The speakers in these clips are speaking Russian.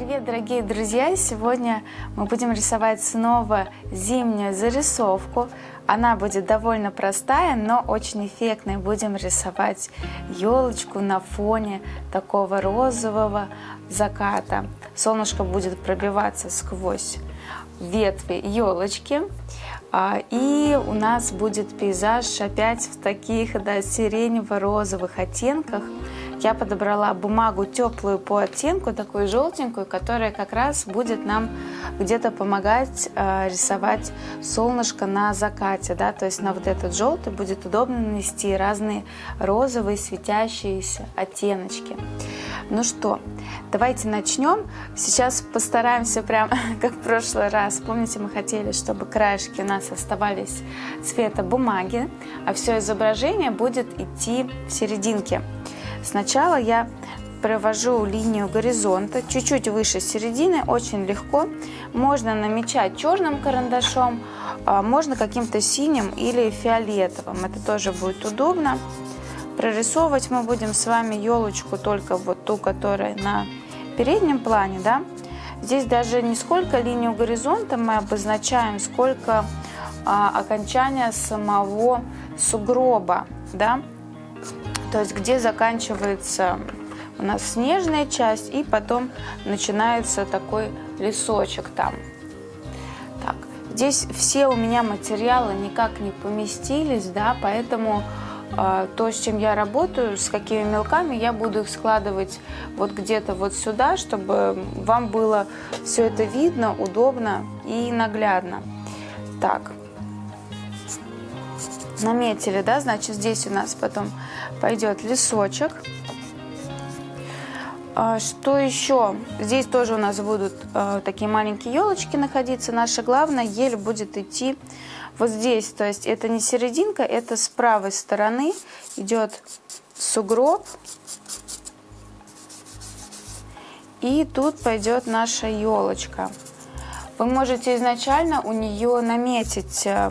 Привет, дорогие друзья! Сегодня мы будем рисовать снова зимнюю зарисовку. Она будет довольно простая, но очень эффектная. Будем рисовать елочку на фоне такого розового заката. Солнышко будет пробиваться сквозь ветви елочки. А, и у нас будет пейзаж опять в таких да, сиренево-розовых оттенках. Я подобрала бумагу теплую по оттенку, такую желтенькую, которая как раз будет нам где-то помогать э, рисовать солнышко на закате. Да? То есть на вот этот желтый будет удобно нанести разные розовые светящиеся оттеночки. Ну что, давайте начнем. Сейчас постараемся прям как в прошлый раз. Помните, мы хотели, чтобы краешки у нас оставались цвета бумаги, а все изображение будет идти в серединке. Сначала я провожу линию горизонта чуть-чуть выше середины, очень легко. Можно намечать черным карандашом, а можно каким-то синим или фиолетовым. Это тоже будет удобно. Прорисовывать мы будем с вами елочку только вот ту, которая на переднем плане, да. Здесь даже не сколько линию горизонта мы обозначаем, сколько а, окончания самого сугроба, да. То есть где заканчивается у нас снежная часть и потом начинается такой лесочек там. Так, здесь все у меня материалы никак не поместились, да, поэтому э, то, с чем я работаю, с какими мелками, я буду их складывать вот где-то вот сюда, чтобы вам было все это видно, удобно и наглядно. Так, наметили, да, значит здесь у нас потом пойдет лесочек. А, что еще? Здесь тоже у нас будут э, такие маленькие елочки находиться. Наша главная ель будет идти вот здесь. То есть это не серединка, это с правой стороны идет сугроб. И тут пойдет наша елочка. Вы можете изначально у нее наметить э,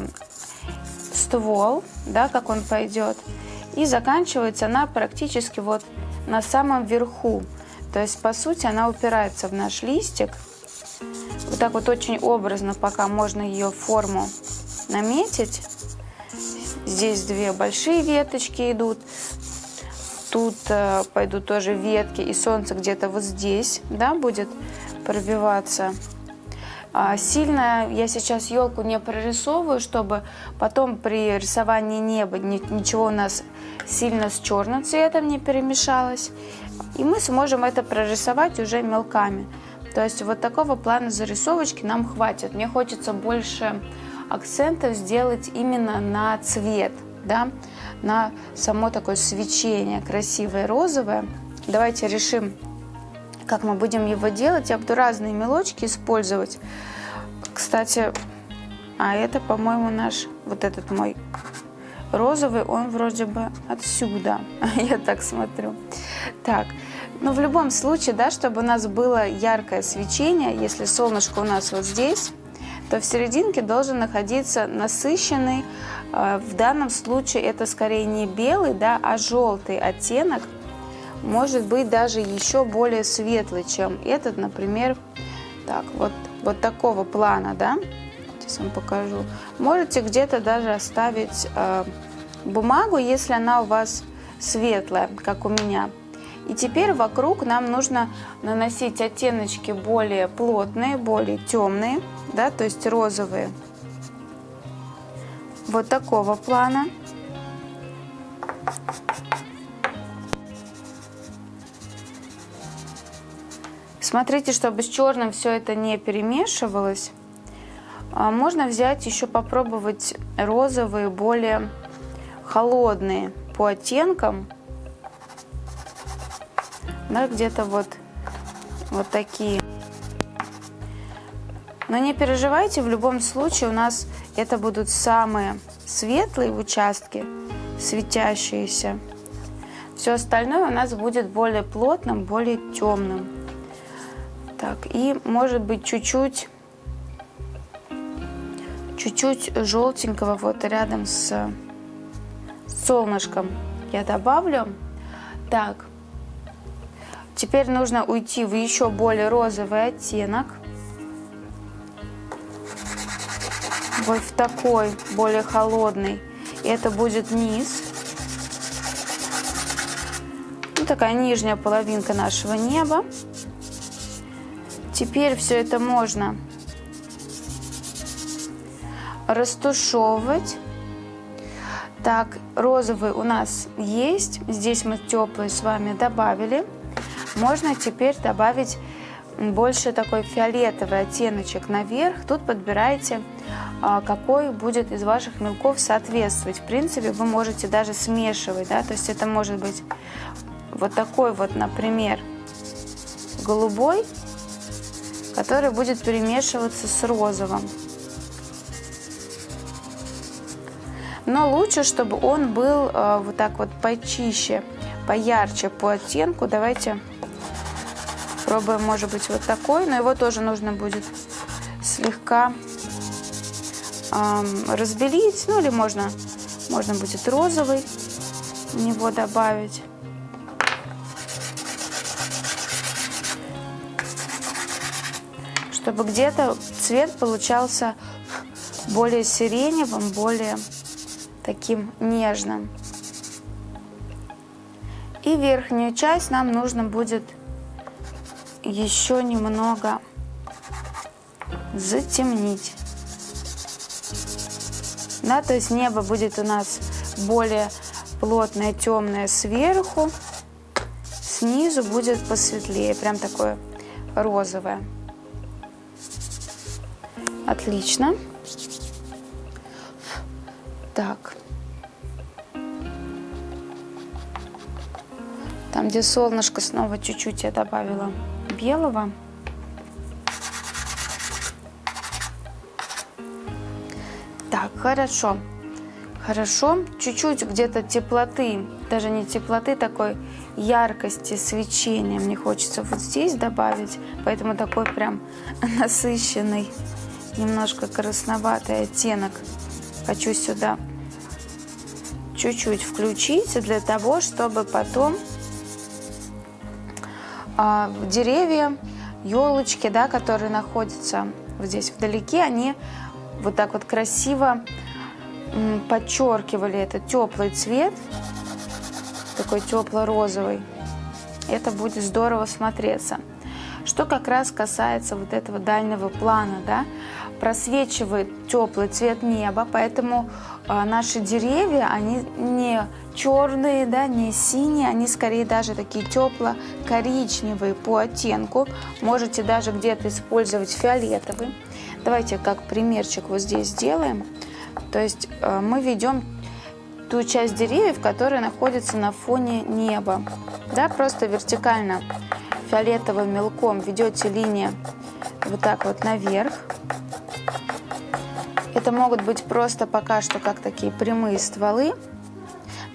ствол, да, как он пойдет. И заканчивается она практически вот на самом верху. То есть, по сути, она упирается в наш листик. Вот так вот очень образно пока можно ее форму наметить. Здесь две большие веточки идут. Тут э, пойдут тоже ветки, и солнце где-то вот здесь да, будет пробиваться. А, сильно я сейчас елку не прорисовываю, чтобы потом при рисовании неба ничего у нас сильно с черным цветом не перемешалось. И мы сможем это прорисовать уже мелками. То есть вот такого плана зарисовочки нам хватит. Мне хочется больше акцентов сделать именно на цвет, да, на само такое свечение красивое розовое. Давайте решим как мы будем его делать. Я буду разные мелочки использовать. Кстати, а это, по-моему, наш, вот этот мой розовый, он вроде бы отсюда. Я так смотрю. Так, но в любом случае, да, чтобы у нас было яркое свечение, если солнышко у нас вот здесь, то в серединке должен находиться насыщенный, э, в данном случае это скорее не белый, да, а желтый оттенок – может быть даже еще более светлый, чем этот, например, так, вот, вот такого плана, да, сейчас вам покажу. Можете где-то даже оставить э, бумагу, если она у вас светлая, как у меня. И теперь вокруг нам нужно наносить оттеночки более плотные, более темные, да, то есть розовые. Вот такого плана. Смотрите, чтобы с черным все это не перемешивалось. А, можно взять еще попробовать розовые, более холодные по оттенкам. Да, где-то вот, вот такие. Но не переживайте, в любом случае у нас это будут самые светлые участки, светящиеся. Все остальное у нас будет более плотным, более темным. Так, и может быть чуть-чуть, чуть-чуть желтенького вот рядом с солнышком я добавлю. Так, Теперь нужно уйти в еще более розовый оттенок. Вот в такой, более холодный. И это будет низ. Ну, такая нижняя половинка нашего неба. Теперь все это можно растушевывать. Так, розовый у нас есть. Здесь мы теплый с вами добавили. Можно теперь добавить больше такой фиолетовый оттеночек наверх. Тут подбирайте, а, какой будет из ваших мелков соответствовать. В принципе, вы можете даже смешивать, да, то есть это может быть вот такой вот, например, голубой, который будет перемешиваться с розовым. Но лучше, чтобы он был э, вот так вот почище, поярче по оттенку. Давайте Пробуем, может быть, вот такой, но его тоже нужно будет слегка эм, разбелить, ну или можно, можно будет розовый в него добавить. Чтобы где-то цвет получался более сиреневым, более таким нежным. И верхнюю часть нам нужно будет еще немного затемнить. Да, то есть небо будет у нас более плотное, темное сверху, снизу будет посветлее, прям такое розовое. Отлично. Так. Там, где солнышко, снова чуть-чуть я добавила белого. Так, хорошо. Хорошо. Чуть-чуть где-то теплоты, даже не теплоты, такой яркости, свечения мне хочется вот здесь добавить. Поэтому такой прям насыщенный, немножко красноватый оттенок хочу сюда чуть-чуть включить для того, чтобы потом а, деревья, елочки, да, которые находятся здесь вдалеке, они вот так вот красиво подчеркивали этот теплый цвет, такой тепло-розовый. Это будет здорово смотреться. Что как раз касается вот этого дальнего плана, да, просвечивает теплый цвет неба, поэтому э, наши деревья, они не черные, да, не синие, они скорее даже такие тепло-коричневые по оттенку. Можете даже где-то использовать фиолетовый. Давайте как примерчик вот здесь сделаем. То есть э, мы ведем ту часть деревьев, которая находится на фоне неба. Да, просто вертикально фиолетовым мелком ведете линии вот так вот наверх. Это могут быть просто пока что как такие прямые стволы.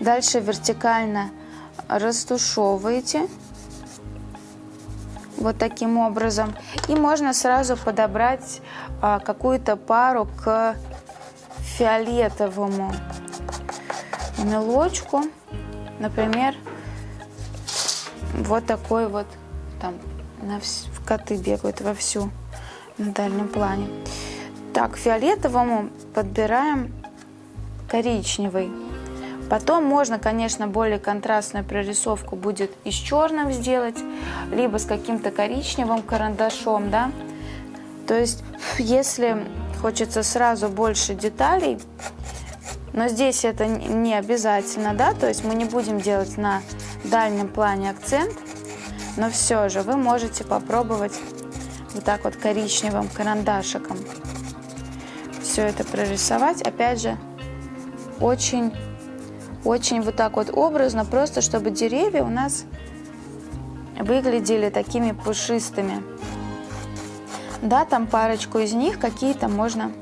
Дальше вертикально растушевываете вот таким образом. И можно сразу подобрать а, какую-то пару к фиолетовому мелочку. Например, вот такой вот, там вс... коты бегают вовсю на дальнем плане. Так, фиолетовому подбираем коричневый. Потом можно, конечно, более контрастную прорисовку будет и с черным сделать, либо с каким-то коричневым карандашом, да. То есть, если хочется сразу больше деталей, но здесь это не обязательно, да, то есть мы не будем делать на дальнем плане акцент, но все же вы можете попробовать вот так вот коричневым карандашиком все это прорисовать. Опять же, очень очень вот так вот образно, просто чтобы деревья у нас выглядели такими пушистыми. Да, там парочку из них какие-то можно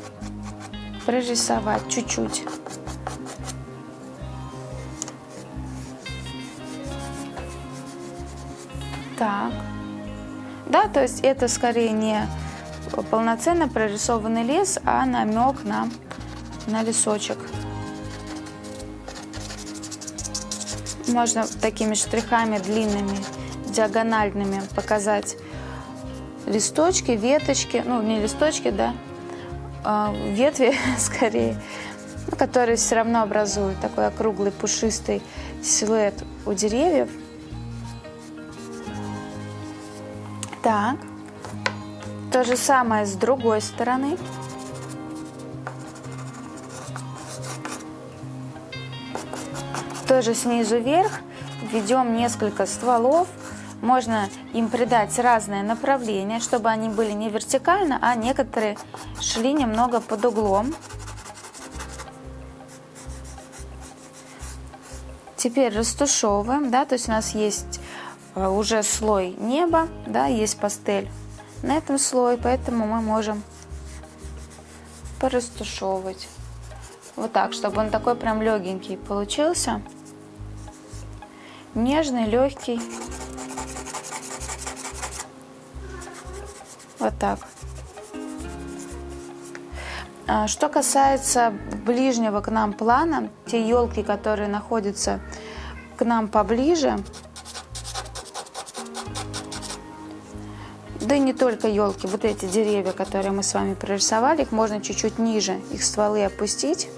прорисовать чуть-чуть. Так. Да, то есть это скорее не полноценно прорисованный лес, а намек на, на лесочек. Можно такими штрихами длинными диагональными показать листочки, веточки, ну не листочки, да, а ветви скорее, которые все равно образуют такой округлый пушистый силуэт у деревьев. Так, то же самое с другой стороны. Тоже снизу вверх введем несколько стволов. Можно им придать разное направление, чтобы они были не вертикально, а некоторые шли немного под углом. Теперь растушевываем, да, то есть у нас есть э, уже слой неба, да, есть пастель на этом слое, поэтому мы можем порастушевывать. Вот так, чтобы он такой прям легенький получился. Нежный, легкий. Вот так. А, что касается ближнего к нам плана, те елки, которые находятся к нам поближе, да и не только елки, вот эти деревья, которые мы с вами прорисовали, их можно чуть-чуть ниже, их стволы опустить.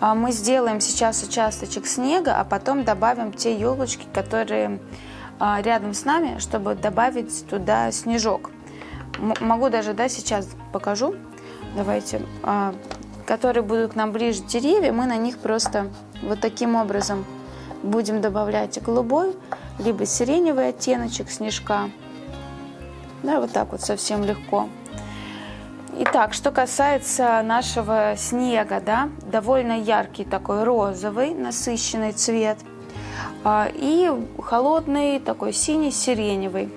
А, мы сделаем сейчас участочек снега, а потом добавим те елочки, которые а, рядом с нами, чтобы добавить туда снежок. Могу даже, да, сейчас покажу давайте, а, которые будут к нам ближе деревья, мы на них просто вот таким образом будем добавлять голубой, либо сиреневый оттеночек снежка. Да, вот так вот совсем легко. Итак, что касается нашего снега, да, довольно яркий такой розовый, насыщенный цвет. А, и холодный такой синий-сиреневый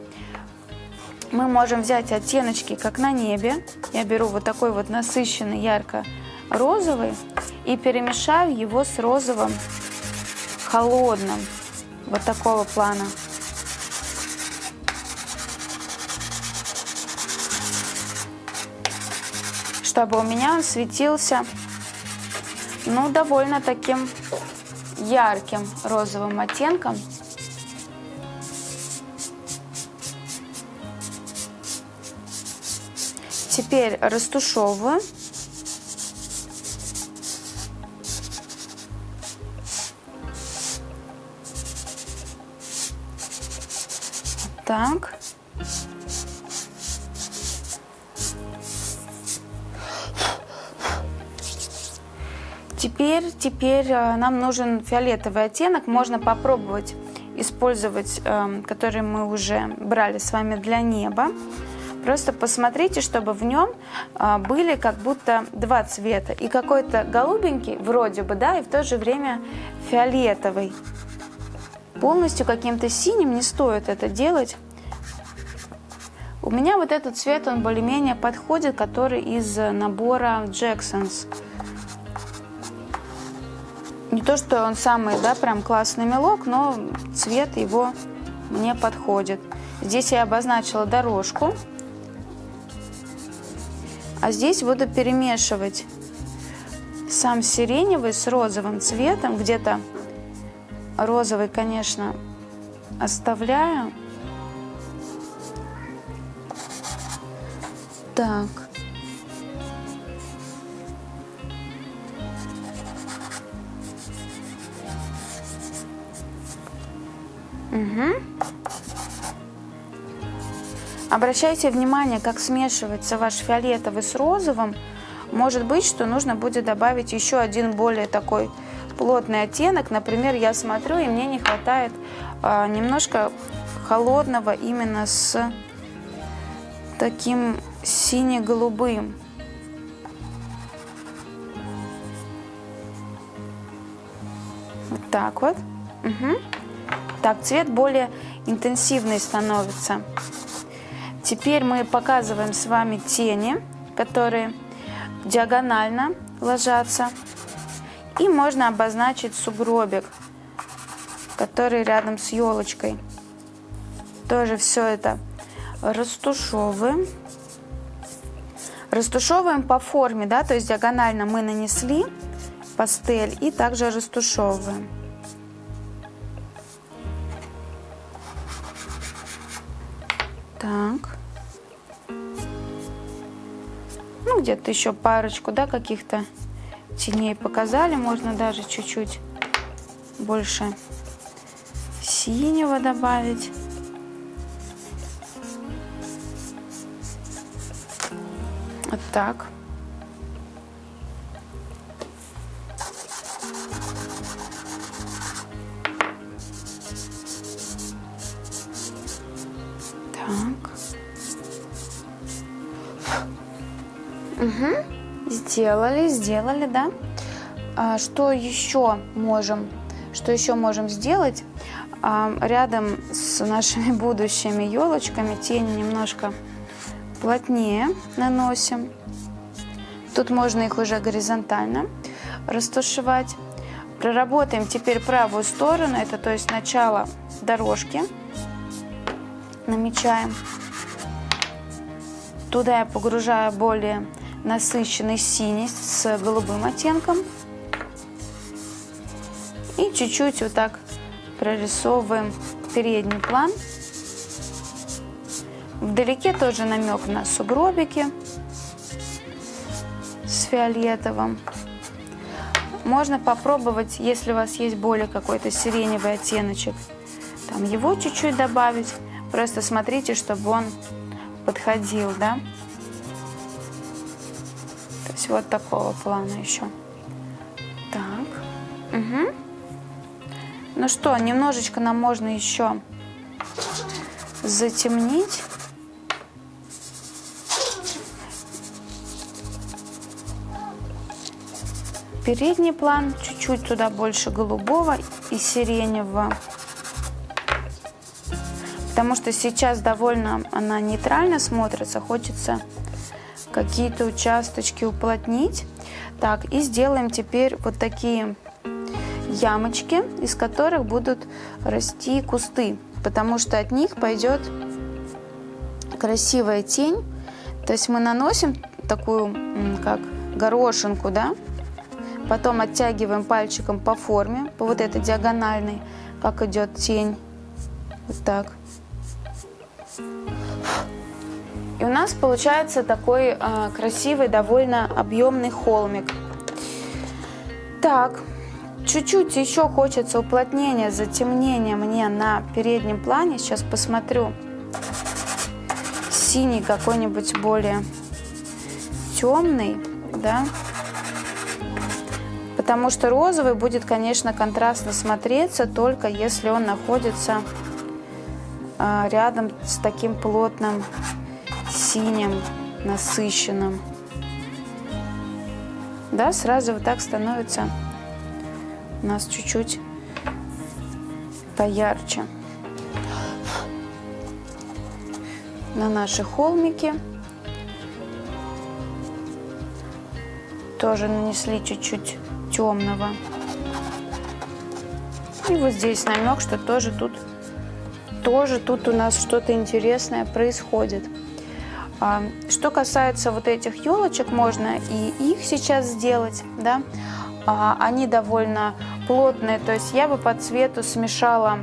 мы можем взять оттеночки, как на небе. Я беру вот такой вот насыщенный ярко-розовый и перемешаю его с розовым холодным, вот такого плана. Чтобы у меня он светился, ну, довольно таким ярким розовым оттенком. Теперь растушевываю. Так. Теперь, теперь э, нам нужен фиолетовый оттенок. Можно попробовать использовать, эм, который мы уже брали с вами для неба. Просто посмотрите, чтобы в нем а, были как будто два цвета. И какой-то голубенький, вроде бы, да, и в то же время фиолетовый. Полностью каким-то синим не стоит это делать. У меня вот этот цвет, он более-менее подходит, который из набора Jacksons. Не то, что он самый, да, прям классный мелок, но цвет его мне подходит. Здесь я обозначила дорожку. А здесь буду перемешивать сам сиреневый с розовым цветом. Где-то розовый, конечно, оставляю. Так. Угу. Обращайте внимание, как смешивается ваш фиолетовый с розовым. Может быть, что нужно будет добавить еще один более такой плотный оттенок. Например, я смотрю, и мне не хватает а, немножко холодного именно с таким сине-голубым. Вот так вот. Угу. Так, цвет более интенсивный становится. Теперь мы показываем с вами тени, которые диагонально ложатся. И можно обозначить сугробик, который рядом с елочкой. Тоже все это растушевываем. Растушевываем по форме, да, то есть диагонально мы нанесли пастель и также растушевываем. Так. Ну, где-то еще парочку, да, каких-то теней показали. Можно даже чуть-чуть больше синего добавить. Вот так. Угу. Сделали, сделали, да? А, что еще можем? Что еще можем сделать? А, рядом с нашими будущими елочками тени немножко плотнее наносим. Тут можно их уже горизонтально растушевать. Проработаем теперь правую сторону, это то есть начало дорожки. Намечаем. Туда я погружаю более насыщенный синий с голубым оттенком. И чуть-чуть вот так прорисовываем передний план. Вдалеке тоже намек на сугробики с фиолетовым. Можно попробовать, если у вас есть более какой-то сиреневый оттеночек, там его чуть-чуть добавить. Просто смотрите, чтобы он подходил, да. Есть вот такого плана еще. Так. Угу. Ну что, немножечко нам можно еще затемнить. передний план, чуть-чуть туда больше голубого и сиреневого. Потому что сейчас довольно она нейтрально смотрится, хочется какие-то участочки уплотнить. Так, и сделаем теперь вот такие ямочки, из которых будут расти кусты, потому что от них пойдет красивая тень. То есть мы наносим такую, как горошинку, да, Потом оттягиваем пальчиком по форме, по вот этой диагональной, как идет тень. Вот так. И у нас получается такой э, красивый, довольно объемный холмик. Так, чуть-чуть еще хочется уплотнения, затемнения мне на переднем плане. Сейчас посмотрю. Синий какой-нибудь более темный, да. Потому что розовый будет, конечно, контрастно смотреться, только если он находится а, рядом с таким плотным синим, насыщенным. Да, сразу вот так становится у нас чуть-чуть поярче. На наши холмики тоже нанесли чуть-чуть темного. И вот здесь намек, что тоже тут, тоже тут у нас что-то интересное происходит. А, что касается вот этих елочек, можно и их сейчас сделать, да. А, они довольно плотные, то есть я бы по цвету смешала,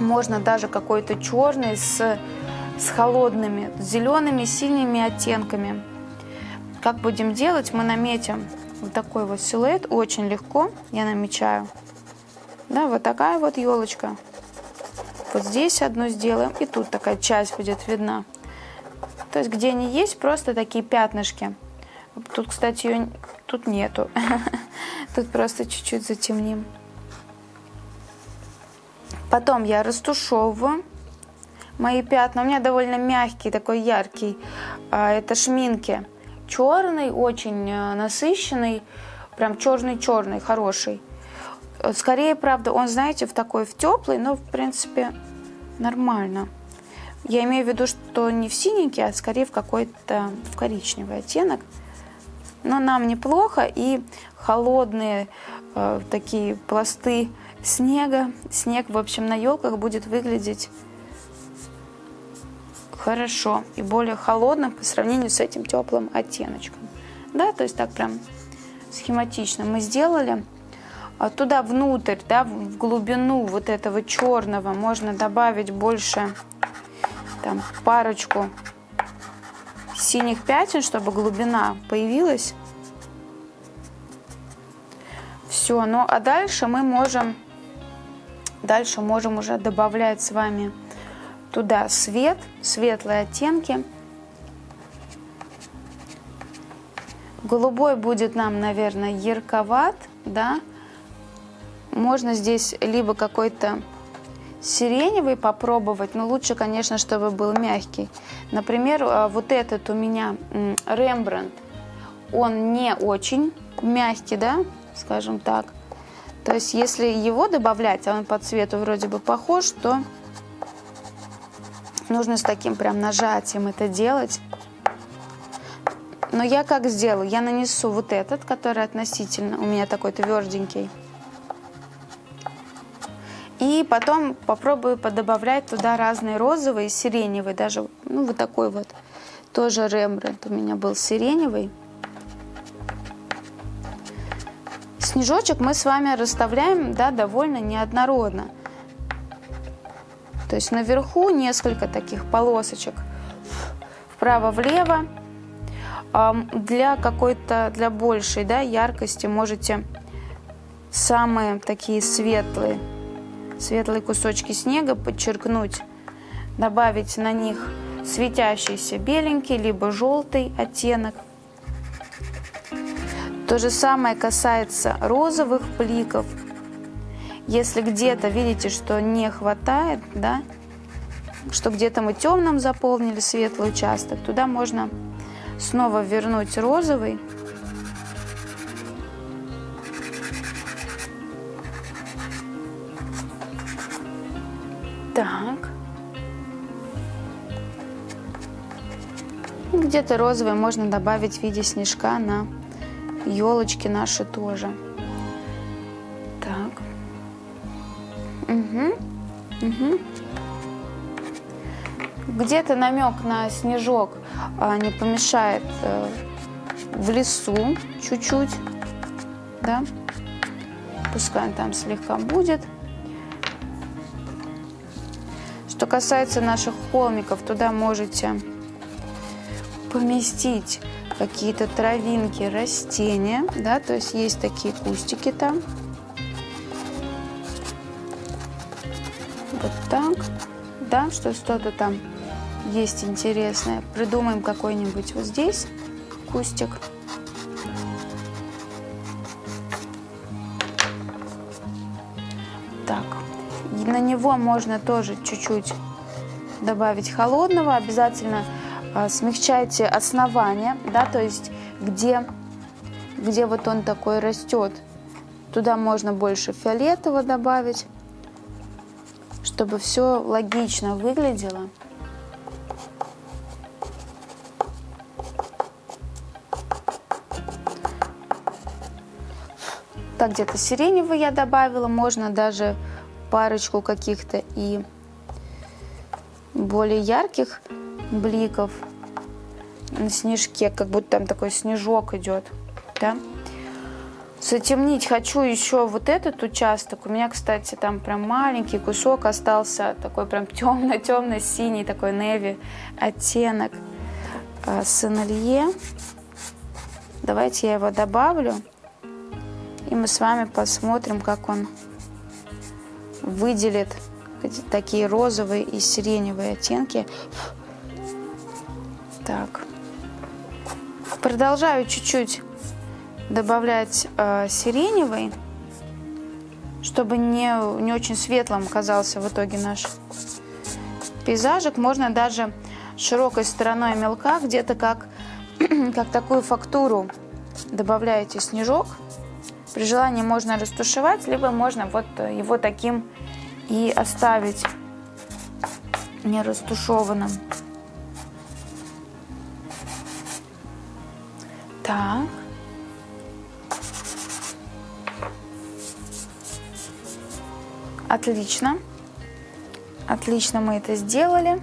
можно даже какой-то черный с, с холодными, зелеными, синими оттенками. Как будем делать, мы наметим вот такой вот силуэт. Очень легко я намечаю. Да, вот такая вот елочка. Вот здесь одну сделаем, и тут такая часть будет видна. То есть, где они есть, просто такие пятнышки. Тут, кстати, ее тут нету. Тут просто чуть-чуть затемним. Потом я растушевываю мои пятна. У меня довольно мягкий, такой яркий. А, это шминки черный, очень э, насыщенный, прям черный-черный, хороший. Э, скорее, правда, он, знаете, в такой, в теплый, но, в принципе, нормально. Я имею в виду, что не в синенький, а скорее в какой-то в коричневый оттенок. Но нам неплохо, и холодные э, такие пласты снега, снег, в общем, на елках будет выглядеть хорошо и более холодным по сравнению с этим теплым оттеночком. Да, то есть так прям схематично мы сделали. А туда внутрь, да, в глубину вот этого черного можно добавить больше там парочку синих пятен, чтобы глубина появилась. Все, ну а дальше мы можем, дальше можем уже добавлять с вами туда свет, светлые оттенки. Голубой будет нам, наверное, ярковат, да. Можно здесь либо какой-то сиреневый попробовать, но лучше, конечно, чтобы был мягкий. Например, э, вот этот у меня Рембрандт, он не очень мягкий, да, скажем так. То есть, если его добавлять, а он по цвету вроде бы похож, то нужно с таким прям нажатием это делать. Но я как сделаю? Я нанесу вот этот, который относительно у меня такой тверденький. И потом попробую подобавлять туда разные розовые, сиреневые, даже ну, вот такой вот. Тоже Рембрандт у меня был сиреневый. Снежочек мы с вами расставляем да, довольно неоднородно. То есть наверху несколько таких полосочек вправо-влево. Для какой-то, для большей да, яркости можете самые такие светлые светлые кусочки снега подчеркнуть, добавить на них светящийся беленький, либо желтый оттенок. То же самое касается розовых бликов. Если где-то видите, что не хватает, да, что где-то мы темным заполнили светлый участок, туда можно снова вернуть розовый Где-то розовый можно добавить в виде снежка на елочки наши тоже. Так. Угу. Угу. Где-то намек на снежок а, не помешает а, в лесу чуть-чуть, да, пускай он там слегка будет. Что касается наших холмиков, туда можете поместить какие-то травинки, растения, да, то есть есть такие кустики там. Вот так, да, что что-то там есть интересное. Придумаем какой-нибудь вот здесь кустик. на него можно тоже чуть-чуть добавить холодного. Обязательно смягчайте основание, да, то есть где, где вот он такой растет. Туда можно больше фиолетового добавить, чтобы все логично выглядело. Так, где-то сиреневый я добавила, можно даже парочку каких-то и более ярких бликов на снежке, как будто там такой снежок идет, да. Затемнить хочу еще вот этот участок. У меня, кстати, там прям маленький кусок остался, такой прям темно-темно-синий, такой неви оттенок э, Сенелье. Давайте я его добавлю, и мы с вами посмотрим, как он выделит такие розовые и сиреневые оттенки. Так. Продолжаю чуть-чуть добавлять э, сиреневый, чтобы не, не очень светлым казался в итоге наш пейзажик. Можно даже широкой стороной мелка где-то как, как такую фактуру добавляете снежок – при желании можно растушевать, либо можно вот его таким и оставить не растушеванным. Так. Отлично. Отлично мы это сделали.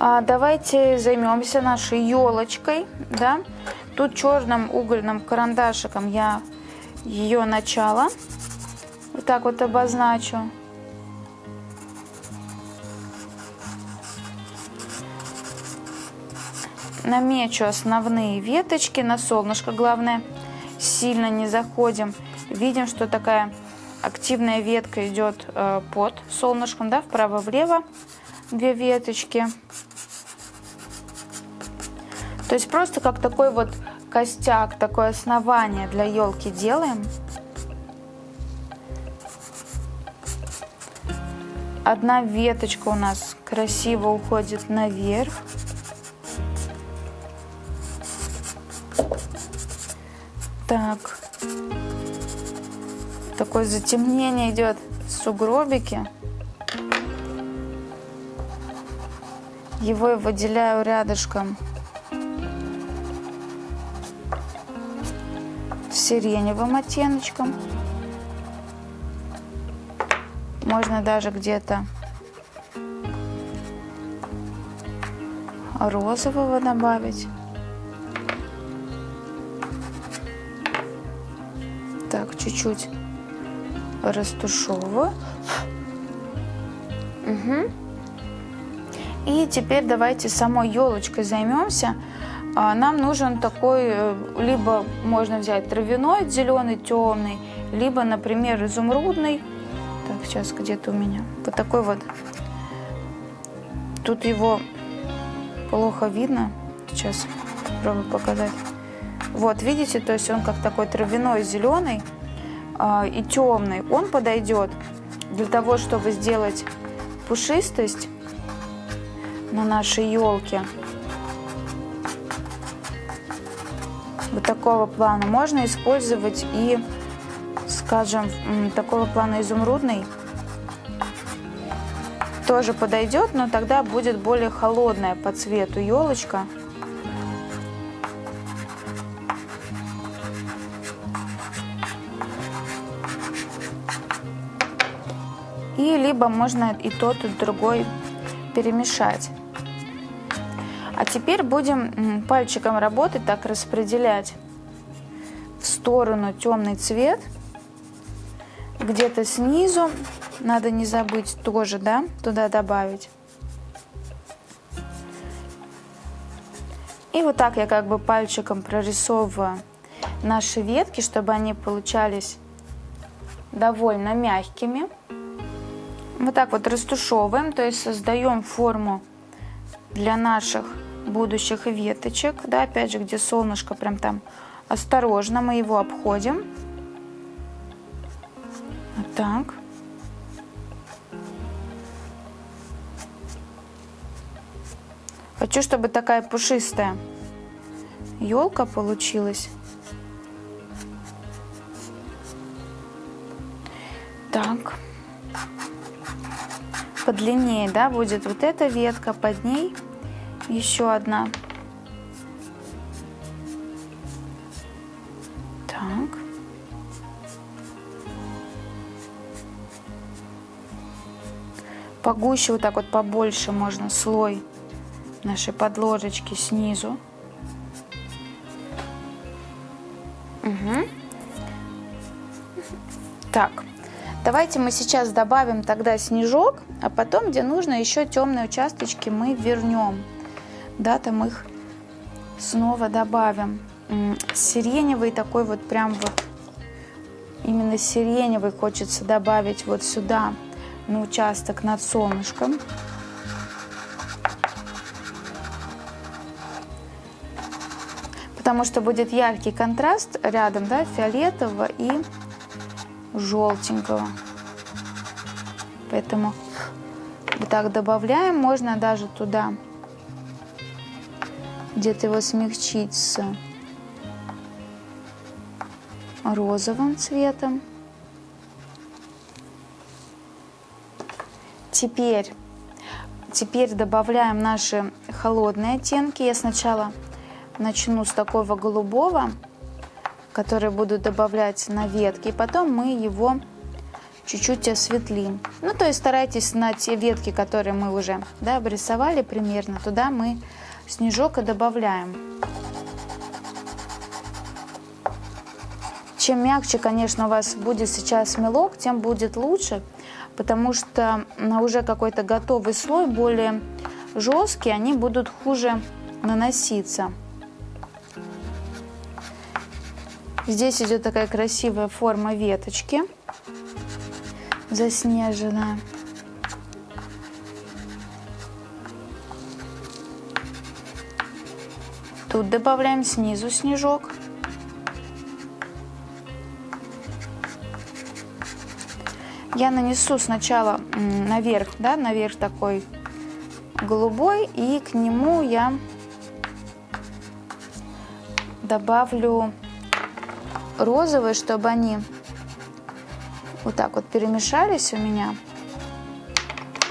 А давайте займемся нашей елочкой, да. Тут черным угольным карандашиком я ее начало вот так вот обозначу. Намечу основные веточки на солнышко, главное, сильно не заходим. Видим, что такая активная ветка идет э, под солнышком, да, вправо-влево две веточки. То есть просто как такой вот костяк, такое основание для елки делаем. Одна веточка у нас красиво уходит наверх. Так. Такое затемнение идет сугробики. Его я выделяю рядышком сиреневым оттеночком. Можно даже где-то розового добавить. Чуть-чуть растушевываю. Угу. И теперь давайте самой елочкой займемся. А, нам нужен такой, э, либо можно взять травяной, зеленый, темный, либо, например, изумрудный. Так, сейчас где-то у меня. Вот такой вот. Тут его плохо видно. Сейчас попробую показать. Вот, видите, то есть он как такой травяной, зеленый и темный. Он подойдет для того, чтобы сделать пушистость на нашей елке. Вот такого плана. Можно использовать и, скажем, такого плана изумрудный. Тоже подойдет, но тогда будет более холодная по цвету елочка. Либо можно и тот, и другой перемешать. А теперь будем пальчиком работать, так распределять в сторону темный цвет. Где-то снизу, надо не забыть тоже, да, туда добавить. И вот так я как бы пальчиком прорисовываю наши ветки, чтобы они получались довольно мягкими. Вот так вот растушевываем, то есть создаем форму для наших будущих веточек, да, опять же, где солнышко прям там осторожно, мы его обходим. Вот так. Хочу, чтобы такая пушистая елка получилась. Так. Подлиннее, да, будет вот эта ветка, под ней еще одна. Так. Погуще, вот так вот побольше можно слой нашей подложечки снизу. Угу. Так, давайте мы сейчас добавим тогда снежок, а потом, где нужно, еще темные участочки мы вернем да, там их снова добавим. Сиреневый такой вот прям вот, именно сиреневый хочется добавить вот сюда, на участок над солнышком. Потому что будет яркий контраст рядом, да, фиолетового и желтенького. Поэтому вот так добавляем, можно даже туда где-то его смягчить с розовым цветом. Теперь, теперь добавляем наши холодные оттенки. Я сначала начну с такого голубого, который буду добавлять на ветки, и потом мы его чуть-чуть осветлим. Ну, то есть старайтесь на те ветки, которые мы уже да, обрисовали примерно, туда мы снежок и добавляем. Чем мягче, конечно, у вас будет сейчас мелок, тем будет лучше, потому что уже какой-то готовый слой, более жесткий, они будут хуже наноситься. Здесь идет такая красивая форма веточки, заснеженная. Тут добавляем снизу снежок. Я нанесу сначала наверх, да, наверх такой голубой, и к нему я добавлю розовый, чтобы они вот так вот перемешались у меня.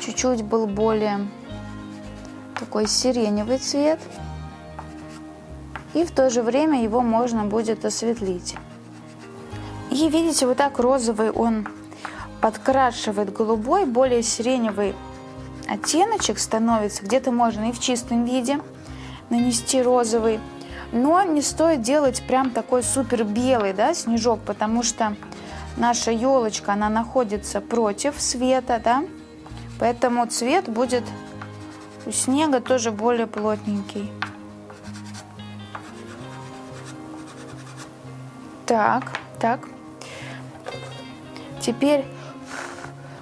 Чуть-чуть был более такой сиреневый цвет. И в то же время его можно будет осветлить. И видите, вот так розовый он подкрашивает голубой, более сиреневый оттеночек становится. Где-то можно и в чистом виде нанести розовый. Но не стоит делать прям такой супер белый да, снежок, потому что наша елочка, она находится против света, да, поэтому цвет будет у снега тоже более плотненький. Так, так. Теперь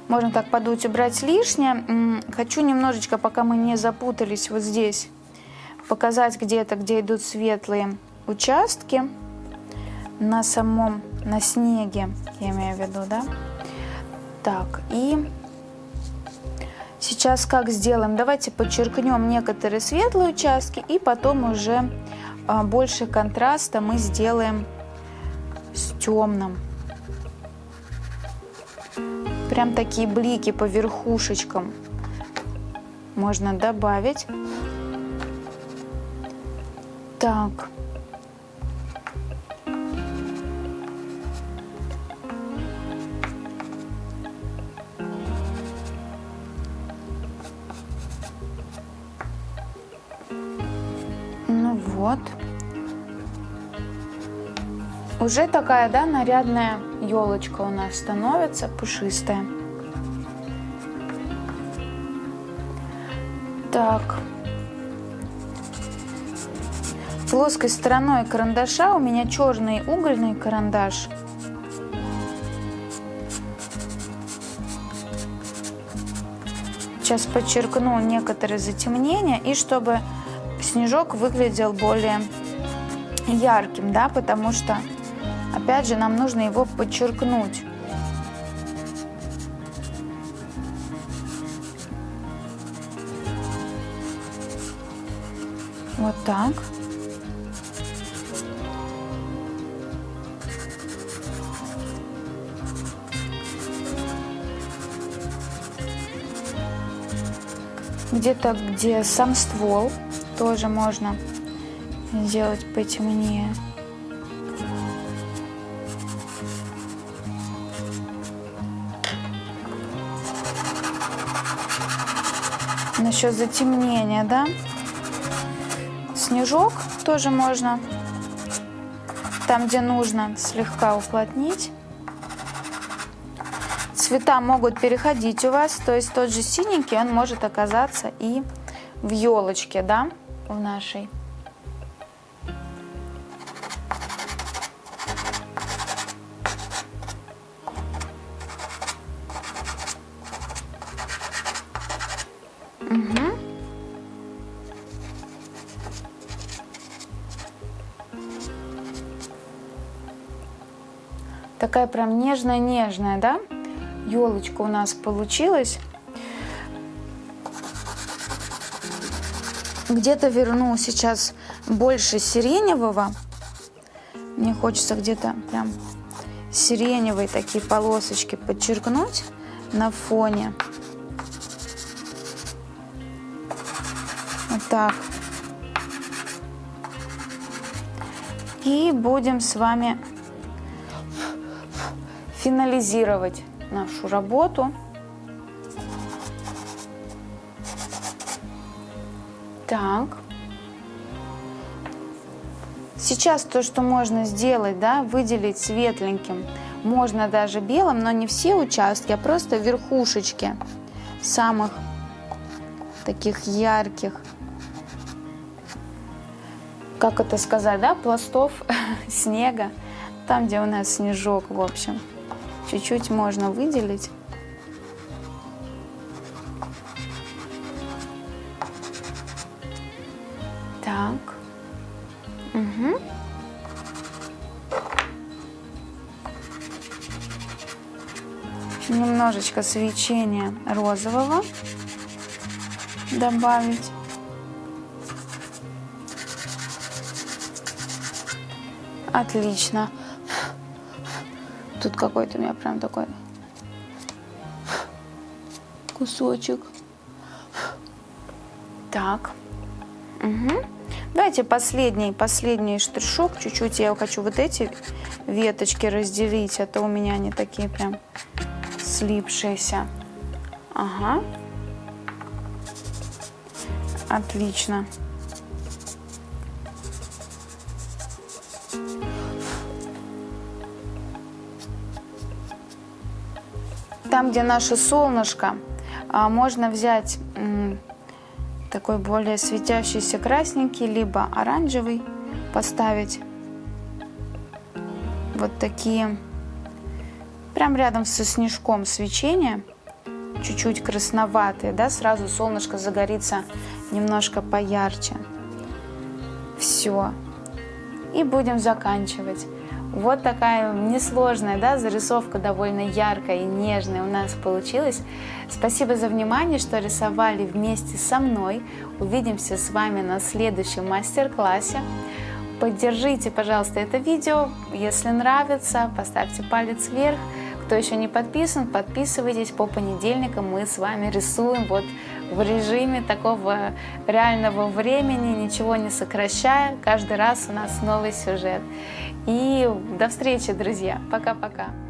можно так подуть, убрать лишнее. Хочу немножечко, пока мы не запутались вот здесь, показать где-то, где идут светлые участки на самом, на снеге, я имею в виду, да? Так, и сейчас как сделаем? Давайте подчеркнем некоторые светлые участки, и потом уже а, больше контраста мы сделаем с темным. Прям такие блики по верхушечкам можно добавить. Так. Ну вот. Уже такая, да, нарядная елочка у нас становится, пушистая. Так. Плоской стороной карандаша у меня черный угольный карандаш. Сейчас подчеркну некоторые затемнения и чтобы снежок выглядел более ярким, да, потому что Опять же, нам нужно его подчеркнуть. Вот так. Где-то, где сам ствол, тоже можно сделать потемнее. насчет затемнения, да? Снежок тоже можно там, где нужно, слегка уплотнить. Цвета могут переходить у вас, то есть тот же синенький, он может оказаться и в елочке, да, в нашей. Такая прям нежная-нежная, да? Елочка у нас получилась. Где-то верну сейчас больше сиреневого. Мне хочется где-то прям сиреневые такие полосочки подчеркнуть на фоне. Вот так. И будем с вами финализировать нашу работу. Так. Сейчас то, что можно сделать, да, выделить светленьким, можно даже белым, но не все участки, а просто верхушечки самых таких ярких как это сказать, да, пластов снега, там, где у нас снежок, в общем. Чуть-чуть можно выделить. Так. Угу. Немножечко свечения розового добавить. Отлично. Тут какой-то у меня прям такой кусочек. Так. Угу. Давайте последний, последний штришок. Чуть-чуть я хочу вот эти веточки разделить, а то у меня они такие прям слипшиеся. Ага. Отлично. Там, где наше солнышко, а, можно взять такой более светящийся красненький, либо оранжевый поставить. Вот такие, прям рядом со снежком свечения, чуть-чуть красноватые, да, сразу солнышко загорится немножко поярче. Все. И будем заканчивать. Вот такая несложная да, зарисовка, довольно яркая и нежная у нас получилась. Спасибо за внимание, что рисовали вместе со мной. Увидимся с вами на следующем мастер-классе. Поддержите, пожалуйста, это видео. Если нравится, поставьте палец вверх. Кто еще не подписан, подписывайтесь. По понедельникам мы с вами рисуем вот в режиме такого реального времени, ничего не сокращая. Каждый раз у нас новый сюжет. И до встречи, друзья. Пока-пока.